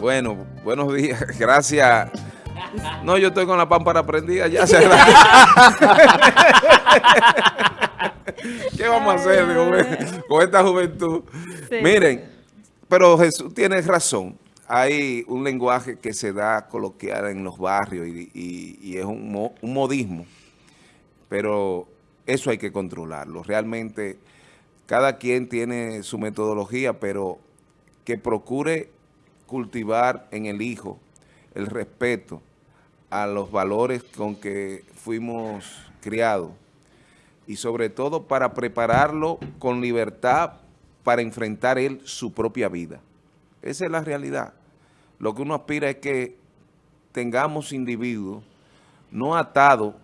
Bueno, buenos días. Gracias. No, yo estoy con la pámpara prendida ya. ¿Qué vamos a hacer con, esta juventud? Miren, pero Jesús tiene razón. Hay un lenguaje que se da coloquial en los barrios y, es un, un modismo, pero eso hay que controlarlo. Realmente cada quien tiene su metodología, pero que procure cultivar en el hijo el respeto a los valores con que fuimos criados y sobre todo para prepararlo con libertad para enfrentar él su propia vida. Esa es la realidad. Lo que uno aspira es que tengamos individuos no atados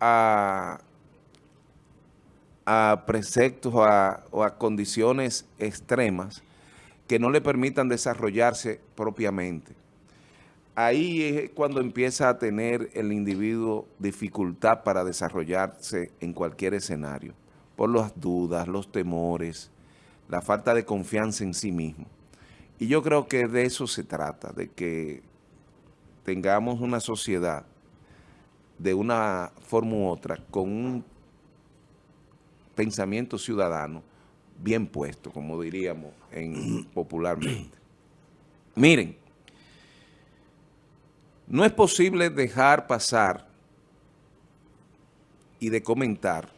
a, a preceptos o a condiciones extremas, que no le permitan desarrollarse propiamente. Ahí es cuando empieza a tener el individuo dificultad para desarrollarse en cualquier escenario, por las dudas, los temores, la falta de confianza en sí mismo. Y yo creo que de eso se trata, de que tengamos una sociedad de una forma u otra con un pensamiento ciudadano bien puesto, como diríamos en, popularmente. Miren, no es posible dejar pasar y de comentar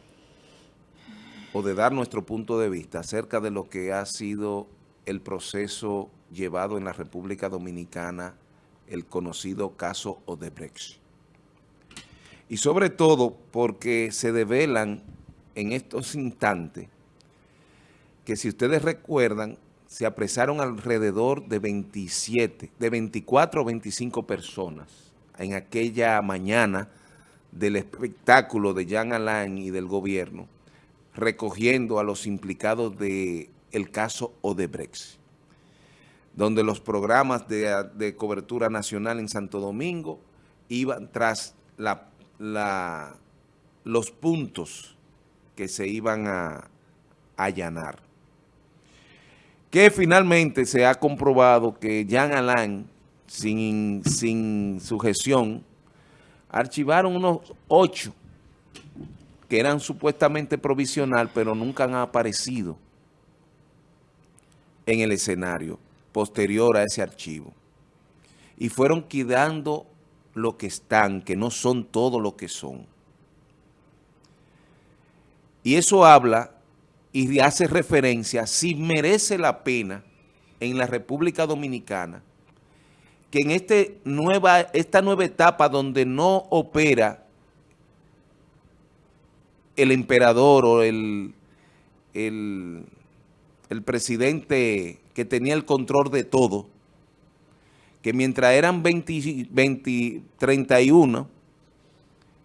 o de dar nuestro punto de vista acerca de lo que ha sido el proceso llevado en la República Dominicana, el conocido caso Odebrecht. Y sobre todo porque se develan en estos instantes que si ustedes recuerdan, se apresaron alrededor de 27, de 24 o 25 personas en aquella mañana del espectáculo de Jean Alain y del gobierno, recogiendo a los implicados del el caso Odebrecht, donde los programas de, cobertura nacional en Santo Domingo iban tras la, los puntos que se iban a allanar que finalmente se ha comprobado que Jean Alain, sin, sin sujeción, archivaron unos ocho que eran supuestamente provisional, pero nunca han aparecido en el escenario posterior a ese archivo. Y fueron quedando lo que están, que no son todo lo que son. Y eso habla y hace referencia si merece la pena en la República Dominicana que en este nueva, esta nueva etapa donde no opera el emperador o el, el, presidente que tenía el control de todo, que mientras eran 20, 20 31,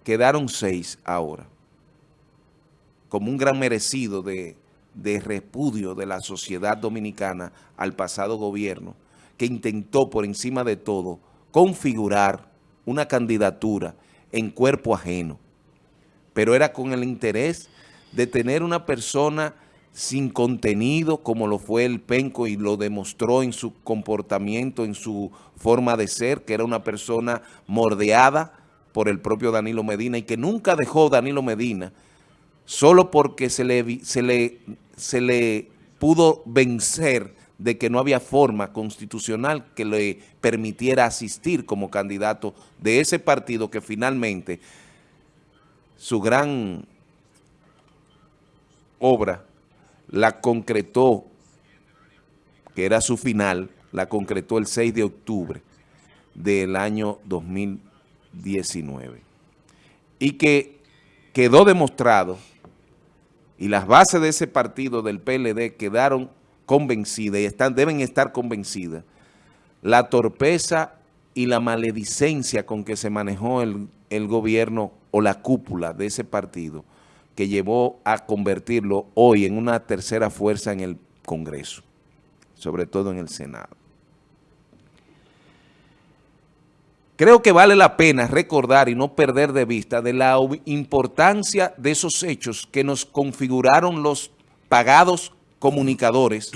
quedaron 6 ahora como un gran merecido de, repudio de la sociedad dominicana al pasado gobierno, que intentó por encima de todo configurar una candidatura en cuerpo ajeno, pero era con el interés de tener una persona sin contenido como lo fue el Penco y lo demostró en su comportamiento, en su forma de ser, que era una persona mordeada por el propio Danilo Medina y que nunca dejó Danilo Medina solo porque se le, se le, se le pudo vencer de que no había forma constitucional que le permitiera asistir como candidato de ese partido que finalmente su gran obra la concretó, que era su final, la concretó el 6 de octubre del año 2019. Y que quedó demostrado y las bases de ese partido del PLD quedaron convencidas y deben estar convencidas, la torpeza y la maledicencia con que se manejó el gobierno o la cúpula de ese partido que llevó a convertirlo hoy en una tercera fuerza en el Congreso, sobre todo en el Senado. Creo que vale la pena recordar y no perder de vista de la importancia de esos hechos que nos configuraron los pagados comunicadores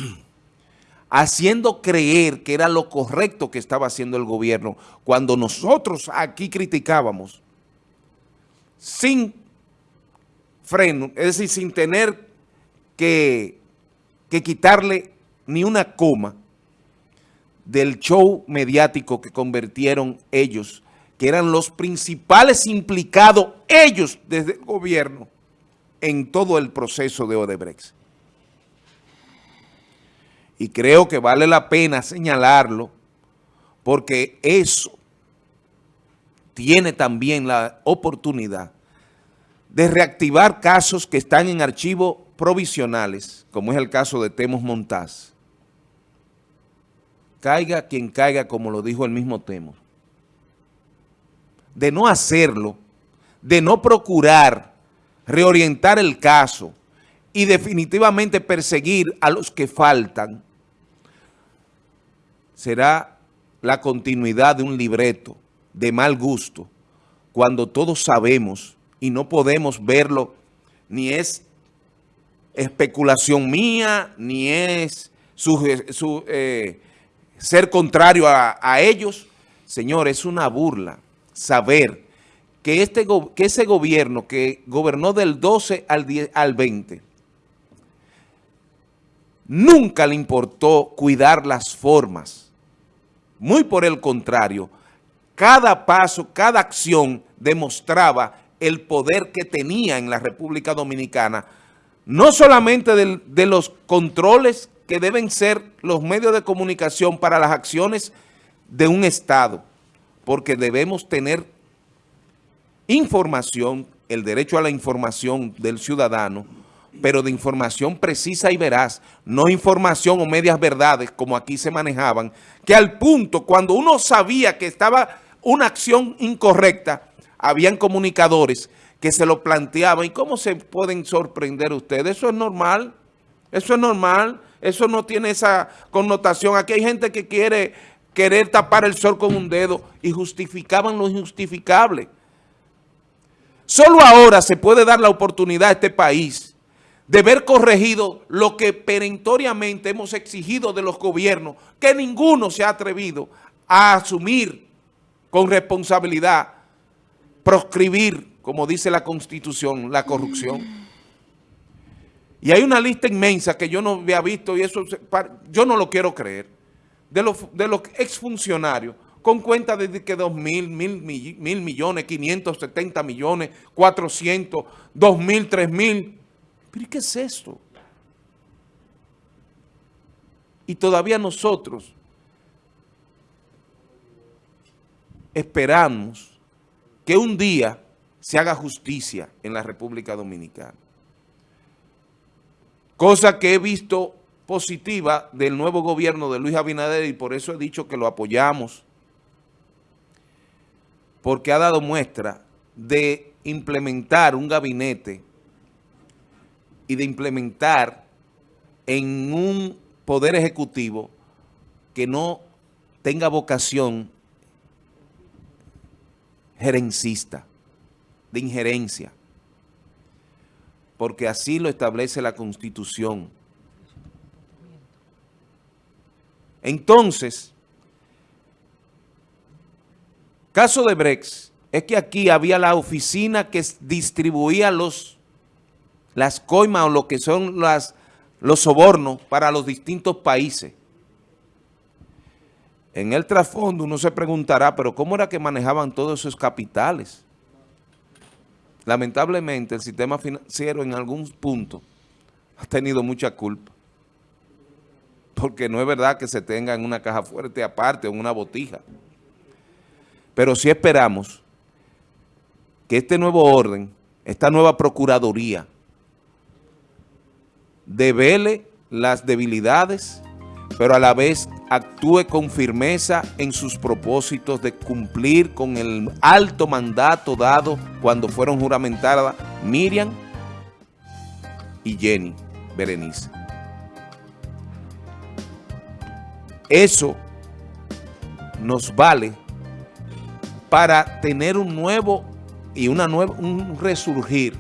haciendo creer que era lo correcto que estaba haciendo el gobierno, cuando nosotros aquí criticábamos, sin freno, es decir, sin tener que, que quitarle ni una coma del show mediático que convirtieron ellos, que eran los principales implicados, ellos desde el gobierno, en todo el proceso de Odebrecht. Y creo que vale la pena señalarlo, porque eso tiene también la oportunidad de reactivar casos que están en archivos provisionales, como es el caso de Temos Montaz. Caiga quien caiga, como lo dijo el mismo Temos. De no hacerlo, de no procurar reorientar el caso y definitivamente perseguir a los que faltan, será la continuidad de un libreto de mal gusto, cuando todos sabemos y no podemos verlo, ni es especulación mía, ni es su, eh, ser contrario a, ellos. Señor, es una burla saber que, este, que ese gobierno que gobernó del 12 al, 10, al 20, nunca le importó cuidar las formas. Muy por el contrario, cada paso, cada acción demostraba el poder que tenía en la República Dominicana, no solamente de, de los controles que deben ser los medios de comunicación para las acciones de un Estado, porque debemos tener información, el derecho a la información del ciudadano, pero de información precisa y veraz, no información o medias verdades como aquí se manejaban, que al punto cuando uno sabía que estaba una acción incorrecta, habían comunicadores que se lo planteaban. ¿Y cómo se pueden sorprender ustedes? Eso es normal, eso es normal, eso no tiene esa connotación. Aquí hay gente que quiere querer tapar el sol con un dedo y justificaban lo injustificable. Solo ahora se puede dar la oportunidad a este país de ver corregido lo que perentoriamente hemos exigido de los gobiernos, que ninguno se ha atrevido a asumir con responsabilidad, proscribir, como dice la Constitución, la corrupción. Y hay una lista inmensa que yo no había visto y eso yo no lo quiero creer, de los, de los exfuncionarios con cuenta de que 2 mil, mil, mil millones, 570 millones, 400, 2 mil, 3 mil. ¿Pero qué es esto? Y todavía nosotros esperamos que un día se haga justicia en la República Dominicana. Cosa que he visto positiva del nuevo gobierno de Luis Abinader y por eso he dicho que lo apoyamos. Porque ha dado muestra de implementar un gabinete y de implementar en un poder ejecutivo que no tenga vocación gerencista, de injerencia, porque así lo establece la Constitución. Entonces, Caso de Brex es que aquí había la oficina que distribuía los, las coimas o lo que son las, los sobornos para los distintos países. En el trasfondo uno se preguntará, pero ¿cómo era que manejaban todos esos capitales? Lamentablemente el sistema financiero en algún punto ha tenido mucha culpa. Porque no es verdad que se tenga en una caja fuerte aparte o en una botija. Pero sí esperamos que este nuevo orden, esta nueva procuraduría, devele las debilidades, pero a la vez actúe con firmeza en sus propósitos de cumplir con el alto mandato dado cuando fueron juramentadas Miriam y Jenny Berenice. Eso nos vale para tener un nuevo y una nueva, un resurgir.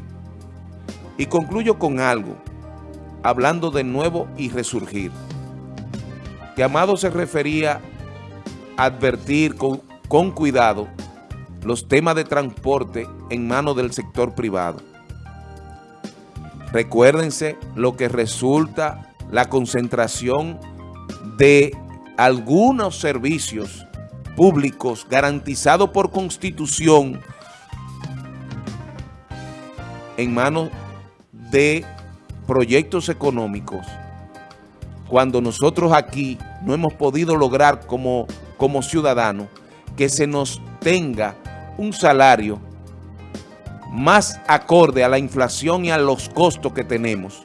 Y concluyo con algo, hablando de nuevo y resurgir. Que Amado se refería a advertir con, con cuidado los temas de transporte en manos del sector privado. Recuérdense lo que resulta la concentración de algunos servicios públicos garantizados por Constitución en manos de proyectos económicos cuando nosotros aquí no hemos podido lograr como, como ciudadanos que se nos tenga un salario más acorde a la inflación y a los costos que tenemos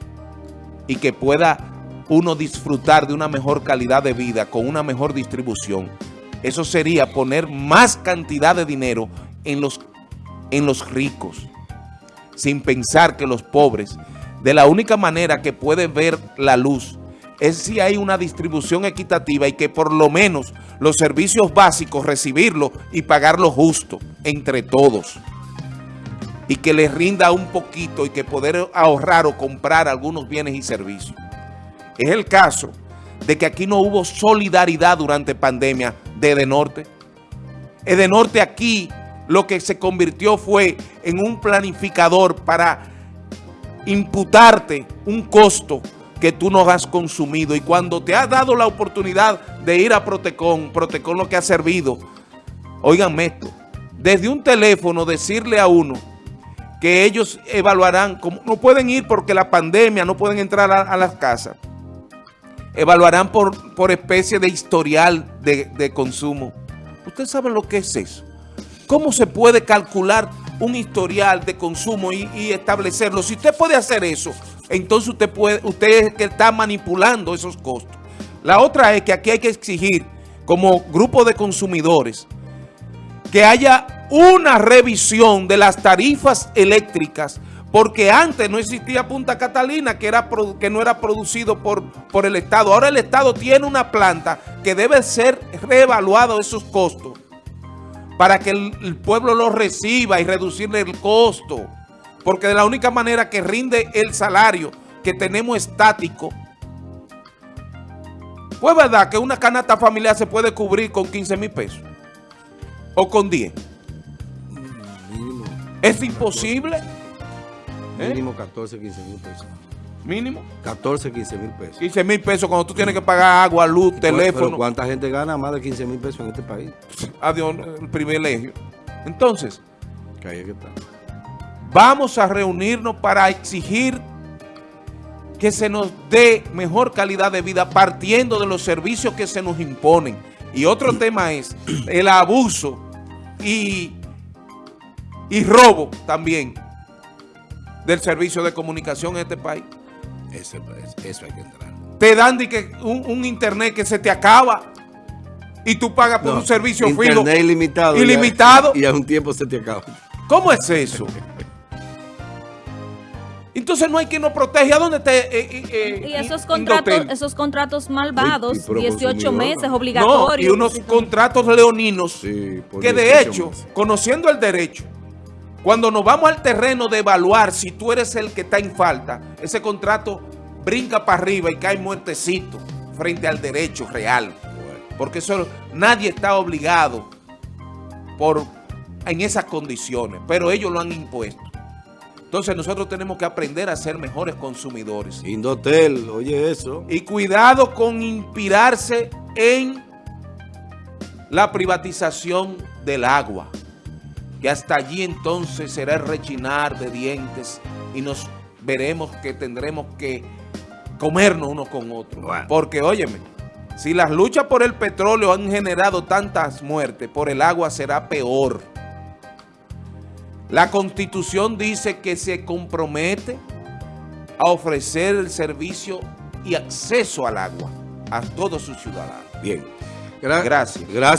y que pueda uno disfrutar de una mejor calidad de vida con una mejor distribución. Eso sería poner más cantidad de dinero en los, en los ricos, sin pensar que los pobres, de la única manera que pueden ver la luz, es si hay una distribución equitativa y que por lo menos los servicios básicos recibirlo y pagarlo justo entre todos. Y que les rinda un poquito y que poder ahorrar o comprar algunos bienes y servicios. Es el caso de que aquí no hubo solidaridad durante pandemia de Edenorte. Edenorte aquí lo que se convirtió fue en un planificador para imputarte un costo que tú no has consumido y cuando te has dado la oportunidad de ir a Protecon, Protecon lo que ha servido, oiganme esto, desde un teléfono decirle a uno que ellos evaluarán, como no pueden ir porque la pandemia, no pueden entrar a, las casas, evaluarán por, por especie de historial de, consumo. ¿Usted sabe lo que es eso? ¿Cómo se puede calcular un historial de consumo y, y establecerlo? Si usted puede hacer eso, entonces usted puede, usted es que está manipulando esos costos. La otra es que aquí hay que exigir como grupo de consumidores que haya una revisión de las tarifas eléctricas porque antes no existía Punta Catalina que, era, que no era producido por, por el Estado. Ahora el Estado tiene una planta que debe ser reevaluado esos costos para que el, el pueblo los reciba y reducirle el costo porque de la única manera que rinde el salario que tenemos estático, pues verdad que una canasta familiar se puede cubrir con 15 mil pesos o con 10. Mínimo. ¿Es imposible? ¿Eh? Mínimo 14, 15 mil pesos. ¿Mínimo? 14, 15 mil pesos. 15 mil pesos cuando tú tienes que pagar agua, luz, teléfono. Pero ¿cuánta gente gana más de 15 mil pesos en este país? Adiós, el privilegio. Entonces, que hay que estar. Vamos a reunirnos para exigir que se nos dé mejor calidad de vida partiendo de los servicios que se nos imponen. Y otro tema es el abuso y, y robo también del servicio de comunicación en este país. Eso, eso hay que entrar. Te dan un, internet que se te acaba y tú pagas por un servicio internet ilimitado. Ilimitado. Y a un tiempo se te acaba. ¿Cómo es eso? Entonces no hay quien nos protege. ¿A dónde te eh, eh, eh, Y esos contratos, esos contratos malvados, 18 meses obligatorios. y unos contratos leoninos que de hecho, conociendo el derecho, cuando nos vamos al terreno de evaluar si tú eres el que está en falta, ese contrato brinca para arriba y cae muertecito frente al derecho real. Porque eso nadie está obligado por, en esas condiciones, pero ellos lo han impuesto. Entonces nosotros tenemos que aprender a ser mejores consumidores. Indotel, oye eso. Y cuidado con inspirarse en la privatización del agua. Que hasta allí entonces será el rechinar de dientes y nos veremos que tendremos que comernos uno con otro. Porque, óyeme, si las luchas por el petróleo han generado tantas muertes, por el agua será peor. La Constitución dice que se compromete a ofrecer el servicio y acceso al agua a todos sus ciudadanos. Bien. gracias. Gracias.